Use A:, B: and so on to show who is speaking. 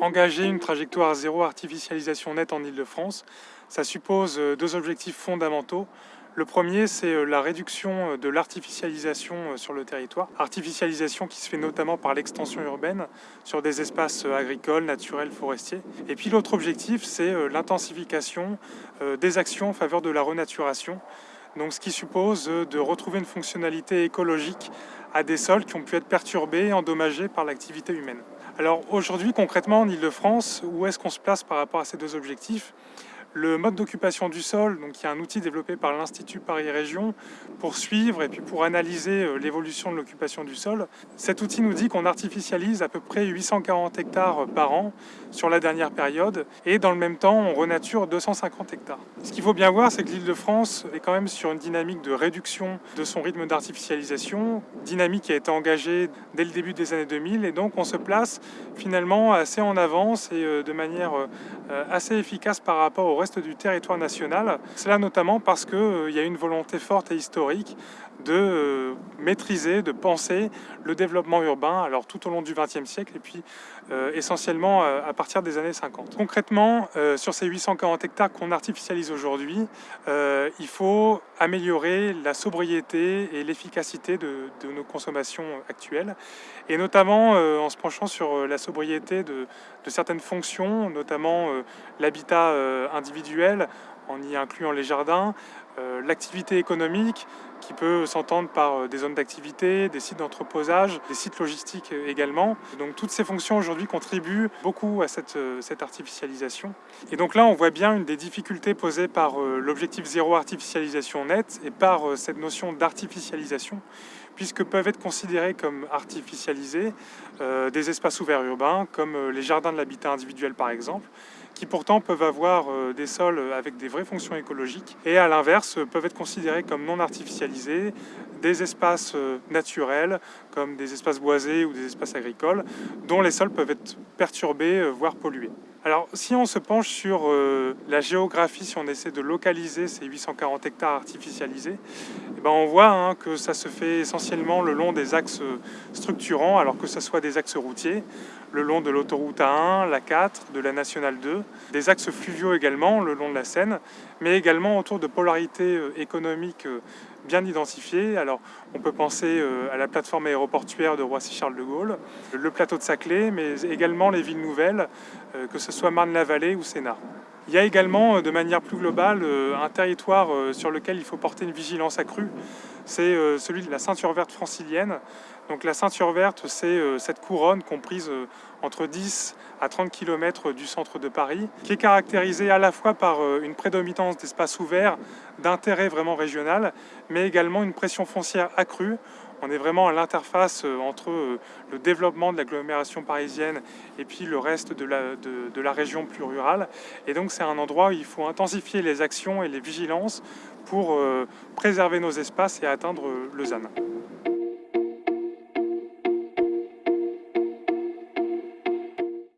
A: Engager une trajectoire zéro artificialisation nette en Ile-de-France, ça suppose euh, deux objectifs fondamentaux. Le premier, c'est euh, la réduction euh, de l'artificialisation sur le territoire. Artificialisation qui se fait notamment par l'extension urbaine sur des espaces agricoles, naturels, forestiers. Et puis l'autre objectif, c'est l'intensification des actions en faveur de la renaturation. Donc ce qui suppose de retrouver une fonctionnalité écologique à des sols qui ont pu être perturbés et endommagés par l'activité humaine. Alors aujourd'hui, concrètement, en Ile-de-France, où est-ce qu'on se place par rapport à ces deux objectifs? Le mode d'occupation du sol, donc y a un outil développé par l'Institut Paris Région pour suivre et puis pour analyser euh, l'évolution de l'occupation du sol. Cet outil nous dit qu'on artificialise à peu près 840 hectares par an sur la dernière période et dans le même temps on renature 250 hectares. Ce qu'il faut bien voir c'est que l'île de France est quand même sur une dynamique de réduction de son rythme d'artificialisation, dynamique qui a été engagée dès le début des années 2000 et donc on se place finalement assez en avance et euh, de manière euh, assez efficace par rapport au reste du territoire national. Cela notamment parce qu'il euh, y a une volonté forte et historique de euh, maîtriser, de penser le développement urbain alors tout au long du XXe siècle et puis euh, essentiellement à partir des années 50. Concrètement, sur ces 840 hectares qu'on artificialise aujourd'hui, il faut améliorer la sobriété et l'efficacité de, nos consommations actuelles et notamment en se penchant sur la sobriété de certaines fonctions, notamment l'habitat individuel en y incluant les jardins, euh, l'activité économique qui peut s'entendre par euh, des zones d'activité, des sites d'entreposage, des sites logistiques euh, également. Donc toutes ces fonctions aujourd'hui contribuent beaucoup à cette, artificialisation. Et donc là on voit bien une des difficultés posées par l'objectif zéro artificialisation nette et par cette notion d'artificialisation puisque peuvent être considérés comme artificialisés des espaces ouverts urbains comme les jardins de l'habitat individuel par exemple qui pourtant peuvent avoir euh, des sols avec des vraies fonctions écologiques et à l'inverse peuvent être considérés comme non artificialisés, des espaces euh, naturels comme des espaces boisés ou des espaces agricoles dont les sols peuvent être perturbés, euh, voire pollués. Alors si on se penche sur la géographie, si on essaie de localiser ces 840 hectares artificialisés, eh ben on voit hein, que ça se fait essentiellement le long des axes structurants, alors que ce soit des axes routiers, le long de l'autoroute A1, la 4, de la Nationale 2, des axes fluviaux également le long de la Seine, mais également autour de polarités euh, économiques euh, bien identifiées. Alors on peut penser euh, à la plateforme aéroportuaire de Roissy-Charles de Gaulle, le plateau de Saclay, mais également les villes nouvelles, que ce soit Marne-la-Vallée ou Sénart. Il y a également, de manière plus globale, un territoire sur lequel il faut porter une vigilance accrue. C'est celui de la ceinture verte francilienne, donc la ceinture verte, c'est euh, cette couronne comprise euh, entre 10 à 30 km du centre de Paris, qui est caractérisée à la fois par euh, une prédominance d'espaces ouverts d'intérêt vraiment régional, mais également une pression foncière accrue. On est vraiment à l'interface entre le développement de l'agglomération parisienne et puis le reste de la, région plus rurale. Et donc c'est un endroit où il faut intensifier les actions et les vigilances pour préserver nos espaces et atteindre le ZAN.